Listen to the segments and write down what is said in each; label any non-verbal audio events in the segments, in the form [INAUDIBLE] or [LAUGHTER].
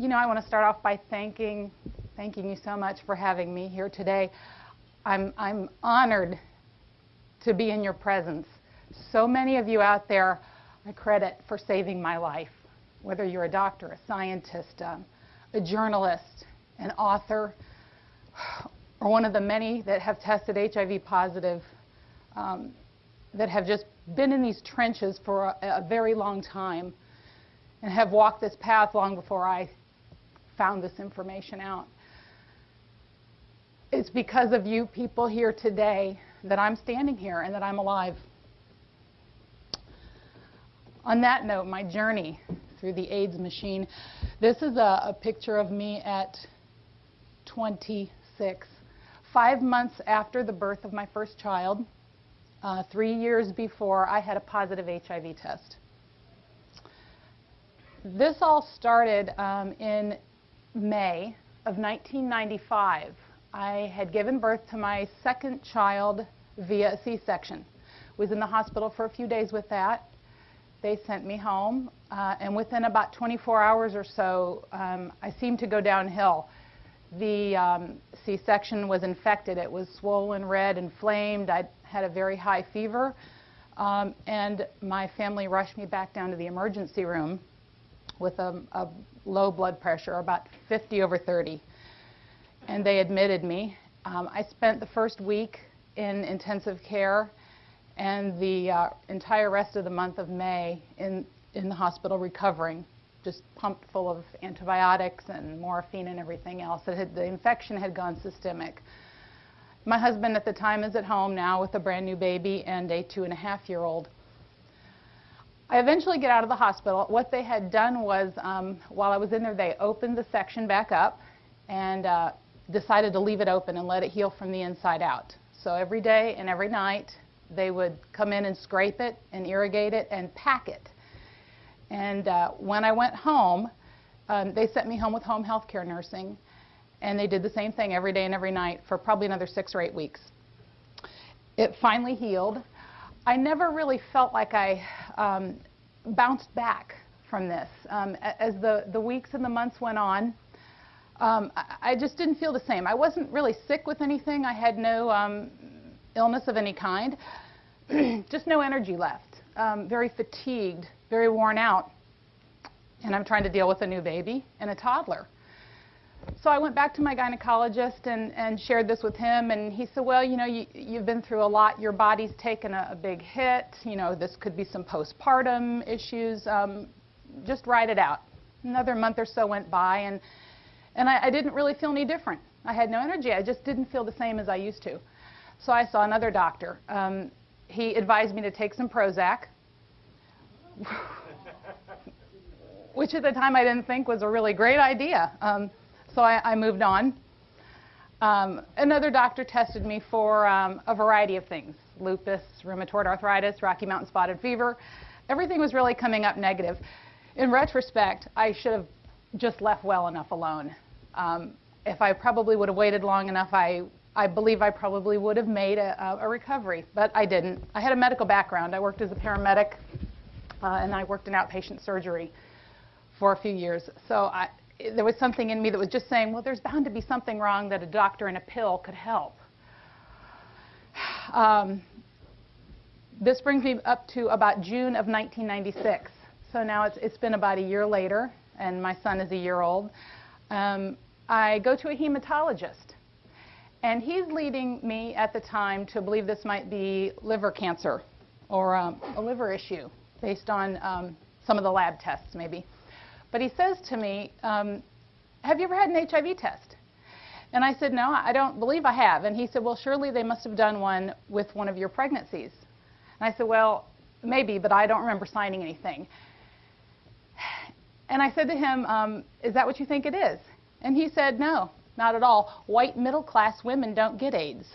you know, I want to start off by thanking, thanking you so much for having me here today. I'm, I'm honored to be in your presence. So many of you out there I credit for saving my life, whether you're a doctor, a scientist, um, a journalist, an author, or one of the many that have tested HIV positive, um, that have just been in these trenches for a, a very long time and have walked this path long before I found this information out. It's because of you people here today that I'm standing here and that I'm alive. On that note, my journey through the AIDS machine, this is a, a picture of me at 26, five months after the birth of my first child, uh, three years before I had a positive HIV test. This all started um, in May of 1995. I had given birth to my second child via a C-section. Was in the hospital for a few days with that. They sent me home, uh, and within about 24 hours or so, um, I seemed to go downhill. The um, C-section was infected. It was swollen, red, inflamed. I had a very high fever, um, and my family rushed me back down to the emergency room with a, a low blood pressure, about 50 over 30. And they admitted me. Um, I spent the first week in intensive care and the uh, entire rest of the month of May in, in the hospital recovering, just pumped full of antibiotics and morphine and everything else. Had, the infection had gone systemic. My husband at the time is at home now with a brand new baby and a two and a half year old. I eventually get out of the hospital. What they had done was, um, while I was in there, they opened the section back up and uh, decided to leave it open and let it heal from the inside out. So every day and every night, they would come in and scrape it and irrigate it and pack it. And uh, when I went home, um, they sent me home with home health care nursing. And they did the same thing every day and every night for probably another six or eight weeks. It finally healed. I never really felt like I um, bounced back from this. Um, as the, the weeks and the months went on, um, I, I, just didn't feel the same. I wasn't really sick with anything. I had no um, illness of any kind, [CLEARS THROAT] just no energy left. Um, very fatigued, very worn out. And I'm trying to deal with a new baby and a toddler. So I went back to my gynecologist and, and shared this with him, and he said, well, you know, you, you've been through a lot. Your body's taken a, a big hit. You know, this could be some postpartum issues. Um, just ride it out. Another month or so went by, and, and I, I didn't really feel any different. I had no energy. I just didn't feel the same as I used to. So I saw another doctor. Um, he advised me to take some Prozac, [LAUGHS] which at the time I didn't think was a really great idea. Um, so I, I, moved on. Um, another doctor tested me for um, a variety of things, lupus, rheumatoid arthritis, Rocky Mountain spotted fever. Everything was really coming up negative. In retrospect, I should have just left well enough alone. Um, if I probably would have waited long enough, I, I believe I probably would have made a, a recovery, but I didn't. I had a medical background. I worked as a paramedic, uh, and I worked in outpatient surgery for a few years. So I, there was something in me that was just saying, well, there's bound to be something wrong that a doctor and a pill could help. [SIGHS] Um, this brings me up to about June of 1996. So now it's, it's been about a year later, and my son is a year old. Um, I go to a hematologist, and he's leading me at the time to believe this might be liver cancer or um, a liver issue based on um, some of the lab tests, maybe. But he says to me, um, have you ever had an HIV test? And I said, no, I don't believe I have. And he said, well, surely they must have done one with one of your pregnancies. And I said, well, maybe, but I don't remember signing anything. And I said to him, um, is that what you think it is? And he said, no, not at all. White middle class women don't get AIDS.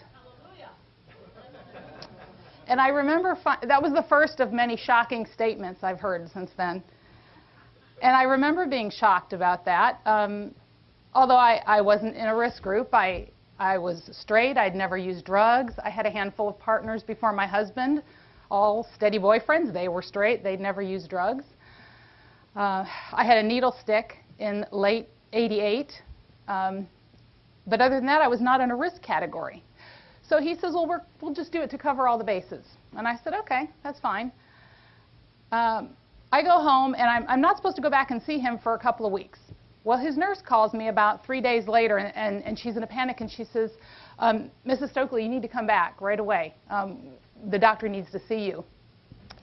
And I remember that was the first of many shocking statements I've heard since then. And I remember being shocked about that. Um, although I, I wasn't in a risk group, I, I was straight. I'd never used drugs. I had a handful of partners before my husband, all steady boyfriends. They were straight. They'd never used drugs. Uh, I had a needle stick in late 88. Um, but other than that, I was not in a risk category. So he says, well, we will just do it to cover all the bases. And I said, okay, that's fine. Um, I go home, and I'm, I'm, not supposed to go back and see him for a couple of weeks. Well, his nurse calls me about three days later, and, and, and she's in a panic, and she says, um, Mrs. Stokely, you need to come back right away. Um, the doctor needs to see you.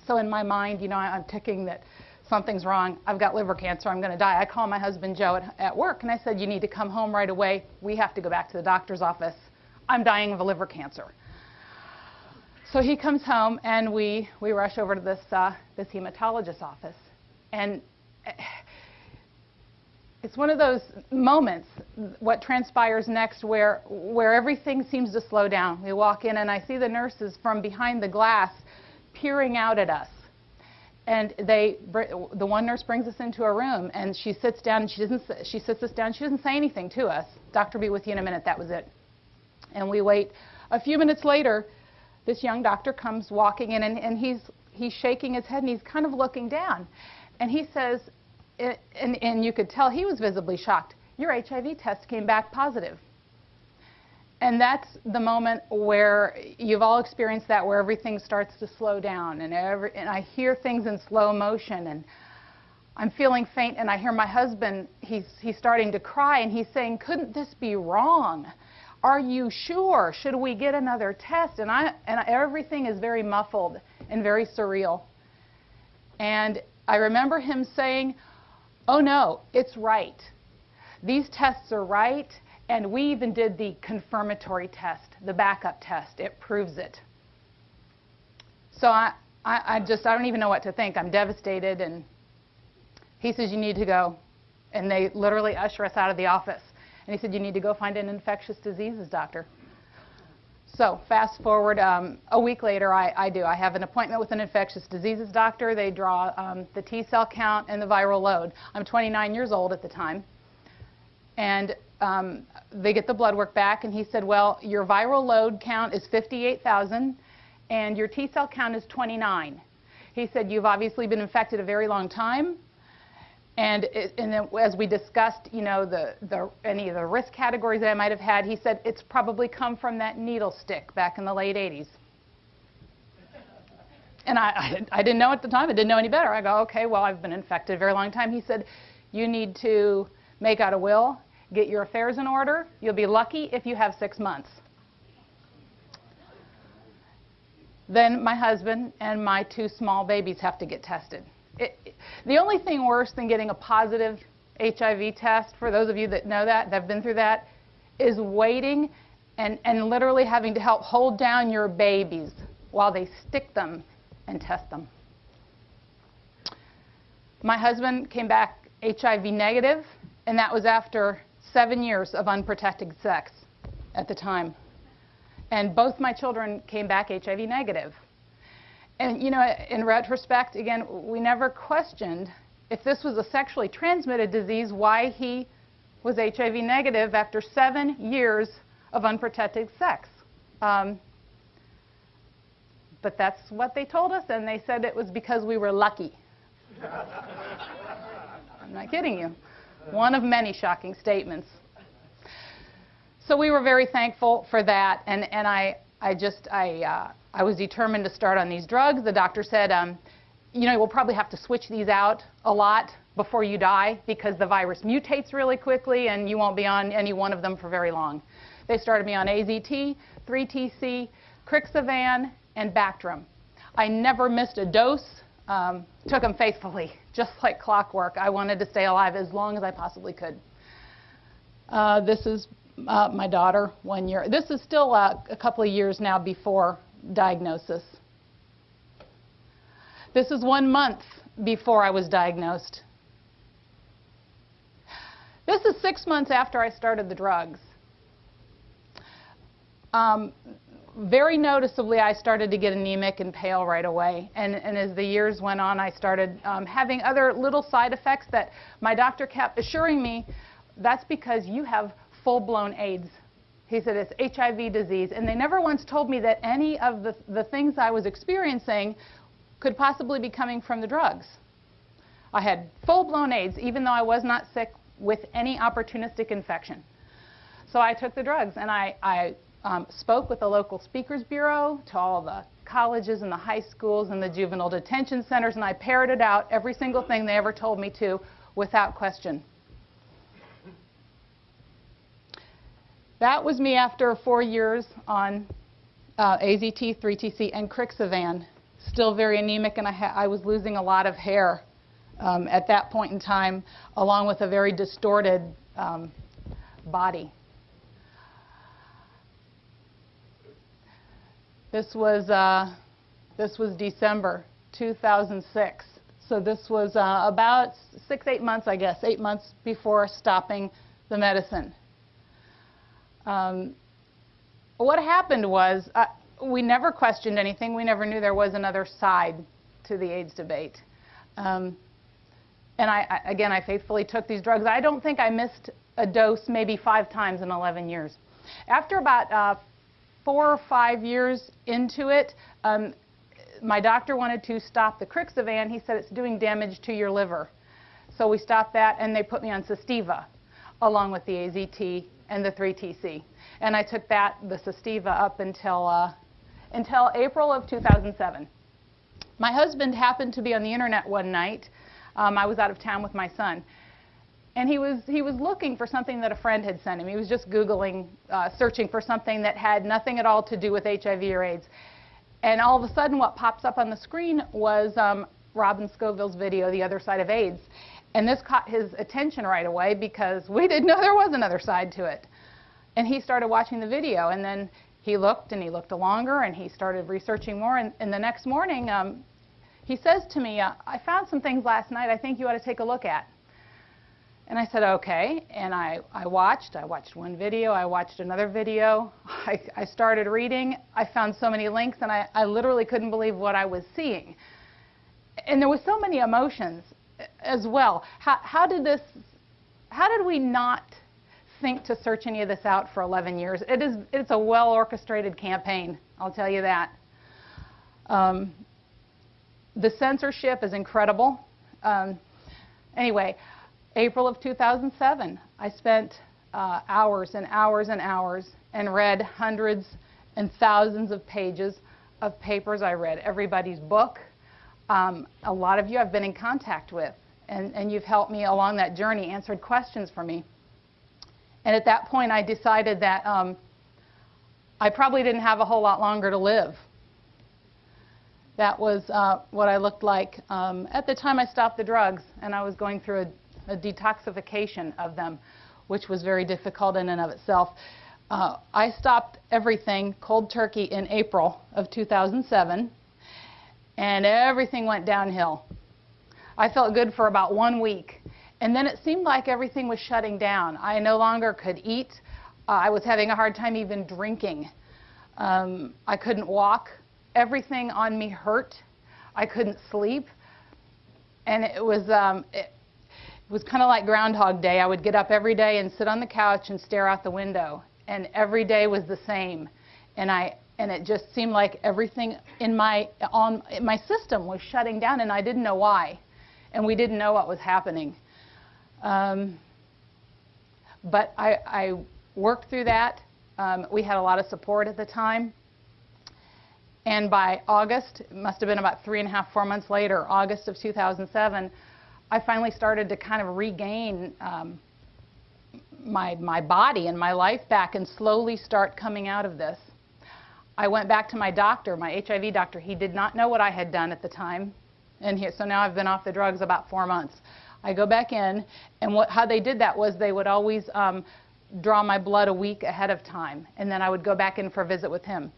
So in my mind, you know, I, I'm ticking that something's wrong. I've got liver cancer. I'm going to die. I call my husband Joe at, at work, and I said, you need to come home right away. We have to go back to the doctor's office. I'm dying of a liver cancer. So he comes home, and we, we rush over to this, uh, this hematologist's office. And eh, it's one of those moments, what transpires next, where, where everything seems to slow down. We walk in, and I see the nurses from behind the glass peering out at us. And they, the one nurse brings us into a room, and she sits down, and she, doesn't, she sits us down. She doesn't say anything to us. Doctor, be with you in a minute. That was it. And we wait. A few minutes later, this young doctor comes walking in, and, and he's, he's shaking his head, and he's kind of looking down. And he says, and, and you could tell he was visibly shocked, your HIV test came back positive. And that's the moment where you've all experienced that, where everything starts to slow down, and, every, and I hear things in slow motion, and I'm feeling faint, and I hear my husband, he's, he's starting to cry, and he's saying, couldn't this be wrong? Are you sure? Should we get another test? And, I, and everything is very muffled and very surreal. And I remember him saying, oh no, it's right. These tests are right, and we even did the confirmatory test, the backup test. It proves it. So I, I, I just, I don't even know what to think. I'm devastated. And he says, you need to go. And they literally usher us out of the office. And he said, you need to go find an infectious diseases doctor. So fast forward um, a week later, I, I, do. I have an appointment with an infectious diseases doctor. They draw um, the T cell count and the viral load. I'm 29 years old at the time. And um, they get the blood work back, and he said, well, your viral load count is 58,000, and your T cell count is 29. He said, you've obviously been infected a very long time. And, and then as we discussed, you know, the, the, any of the risk categories that I might have had, he said it's probably come from that needle stick back in the late 80s. And I, I, I didn't know at the time. I didn't know any better. I go, okay, well, I've been infected a very long time. He said, you need to make out a will Get your affairs in order. You'll be lucky if you have six months. Then my husband and my two small babies have to get tested. It, the only thing worse than getting a positive HIV test, for those of you that know that, that have been through that, is waiting and, and literally having to help hold down your babies while they stick them and test them. My husband came back HIV negative, and that was after seven years of unprotected sex at the time. And both my children came back HIV negative. And, you know, in retrospect, again, we never questioned if this was a sexually transmitted disease, why he was HIV negative after seven years of unprotected sex. Um, but that's what they told us, and they said it was because we were lucky. [LAUGHS] I'm not kidding you. One of many shocking statements. So we were very thankful for that, and, and I, I just, I, uh, I was determined to start on these drugs. The doctor said, um, you know, we'll probably have to switch these out a lot before you die because the virus mutates really quickly and you won't be on any one of them for very long. They started me on AZT, 3TC, Crixivan, and Bactrim. I never missed a dose, um, took them faithfully [LAUGHS] just like clockwork. I wanted to stay alive as long as I possibly could. Uh, this is uh, my daughter, one year. This is still uh, a couple of years now before diagnosis. This is one month before I was diagnosed. This is six months after I started the drugs. Um, very noticeably, I started to get anemic and pale right away. And, and as the years went on, I started um, having other little side effects that my doctor kept assuring me that's because you have full-blown AIDS. He said it's HIV disease. And they never once told me that any of the, the things I was experiencing could possibly be coming from the drugs. I had full-blown AIDS, even though I was not sick with any opportunistic infection. So I took the drugs and I, I um, spoke with the local speakers bureau to all the colleges and the high schools and the juvenile detention centers and I parroted out every single thing they ever told me to without question. That was me after four years on uh, AZT, 3TC, and Crixivan. Still very anemic, and I, I was losing a lot of hair um, at that point in time, along with a very distorted um, body. This was, uh, this was December 2006. So this was uh, about six, eight months, I guess, eight months before stopping the medicine. Um, what happened was uh, we never questioned anything. We never knew there was another side to the AIDS debate. Um, and I, I, again, I faithfully took these drugs. I don't think I missed a dose maybe five times in 11 years. After about uh, four or five years into it, um, my doctor wanted to stop the Crixivan. He said it's doing damage to your liver. So we stopped that, and they put me on Sustiva, along with the AZT and the 3TC. And I took that, the Sustiva, up until, uh, until April of 2007. My husband happened to be on the internet one night. Um, I was out of town with my son. And he was, he was looking for something that a friend had sent him. He was just Googling, uh, searching for something that had nothing at all to do with HIV or AIDS. And all of a sudden, what pops up on the screen was um, Robin Scovill's video, The Other Side of AIDS. And this caught his attention right away because we didn't know there was another side to it. And he started watching the video, and then he looked and he looked longer, and he started researching more. And, and the next morning, um, he says to me, uh, I found some things last night I think you ought to take a look at. And I said, okay. And I, I watched. I watched one video. I watched another video. [LAUGHS] I, I started reading. I found so many links, and I, I literally couldn't believe what I was seeing. And there was so many emotions as well. How, how did this, how did we not think to search any of this out for 11 years? It is, it's a well-orchestrated campaign, I'll tell you that. Um, the censorship is incredible. Um, anyway, April of 2007, I spent uh, hours and hours and hours and read hundreds and thousands of pages of papers. I read everybody's book. Um, a lot of you I've been in contact with, and, and you've helped me along that journey, answered questions for me. And at that point, I decided that um, I probably didn't have a whole lot longer to live. That was uh, what I looked like um, at the time I stopped the drugs, and I was going through a, a detoxification of them, which was very difficult in and of itself. Uh, I stopped everything cold turkey in April of 2007, and everything went downhill. I felt good for about one week. And then it seemed like everything was shutting down. I no longer could eat. Uh, I was having a hard time even drinking. Um, I couldn't walk. Everything on me hurt. I couldn't sleep. And it was, um, it, it was kind of like Groundhog Day. I would get up every day and sit on the couch and stare out the window. And every day was the same. And I, and it just seemed like everything in my on my system was shutting down and I didn't know why and we didn't know what was happening um, but I, I, worked through that. Um, we had a lot of support at the time. And by August, it must have been about three and a half, four months later, August of 2007, I finally started to kind of regain um, my, my body and my life back and slowly start coming out of this. I went back to my doctor, my HIV doctor. He did not know what I had done at the time. And he, so now I've been off the drugs about four months. I go back in, and what, how they did that was they would always um, draw my blood a week ahead of time, and then I would go back in for a visit with him.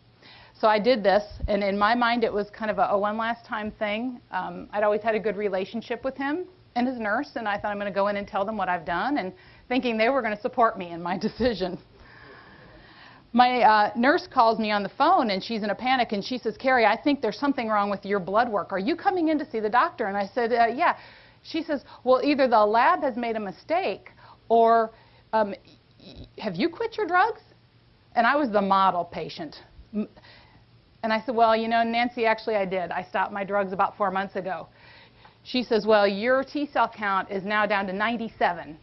So I did this, and in my mind it was kind of a, a one last time thing. Um, I'd always had a good relationship with him and his nurse, and I thought I'm going to go in and tell them what I've done, and thinking they were going to support me in my [LAUGHS] decision. My uh, nurse calls me on the phone and she's in a panic and she says, Carrie, I think there's something wrong with your blood work. Are you coming in to see the doctor? And I said, uh, yeah. She says, well, either the lab has made a mistake or um, have you quit your drugs? And I was the model patient. And I said, well, you know, Nancy, actually I did. I stopped my drugs about four months ago. She says, well, your T cell count is now down to 97.